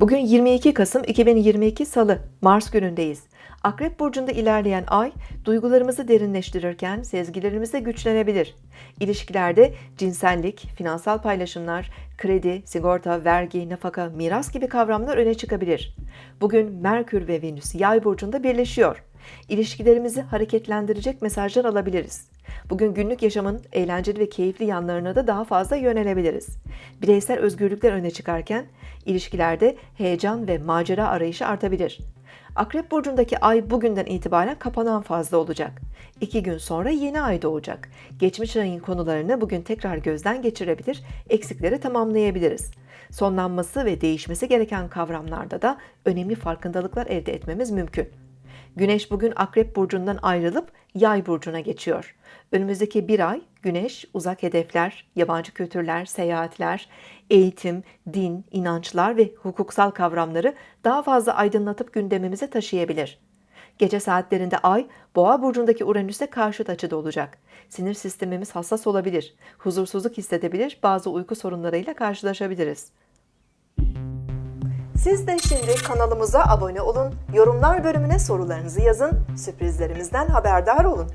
Bugün 22 Kasım 2022 Salı, Mars günündeyiz. Akrep burcunda ilerleyen ay, duygularımızı derinleştirirken sezgilerimiz güçlenebilir. İlişkilerde cinsellik, finansal paylaşımlar, kredi, sigorta, vergi, nafaka, miras gibi kavramlar öne çıkabilir. Bugün Merkür ve Venüs yay burcunda birleşiyor. İlişkilerimizi hareketlendirecek mesajlar alabiliriz. Bugün günlük yaşamın eğlenceli ve keyifli yanlarına da daha fazla yönelebiliriz. Bireysel özgürlükler öne çıkarken ilişkilerde heyecan ve macera arayışı artabilir. Akrep burcundaki ay bugünden itibaren kapanan fazla olacak. İki gün sonra yeni ay doğacak. Geçmiş ayın konularını bugün tekrar gözden geçirebilir, eksikleri tamamlayabiliriz. Sonlanması ve değişmesi gereken kavramlarda da önemli farkındalıklar elde etmemiz mümkün. Güneş bugün Akrep burcundan ayrılıp Yay burcuna geçiyor. Önümüzdeki bir ay Güneş uzak hedefler, yabancı kültürler, seyahatler, eğitim, din, inançlar ve hukuksal kavramları daha fazla aydınlatıp gündemimize taşıyabilir. Gece saatlerinde Ay, Boğa burcundaki Uranüs'e karşıt açıda olacak. Sinir sistemimiz hassas olabilir, huzursuzluk hissedebilir, bazı uyku sorunlarıyla karşılaşabiliriz. Siz de şimdi kanalımıza abone olun, yorumlar bölümüne sorularınızı yazın, sürprizlerimizden haberdar olun.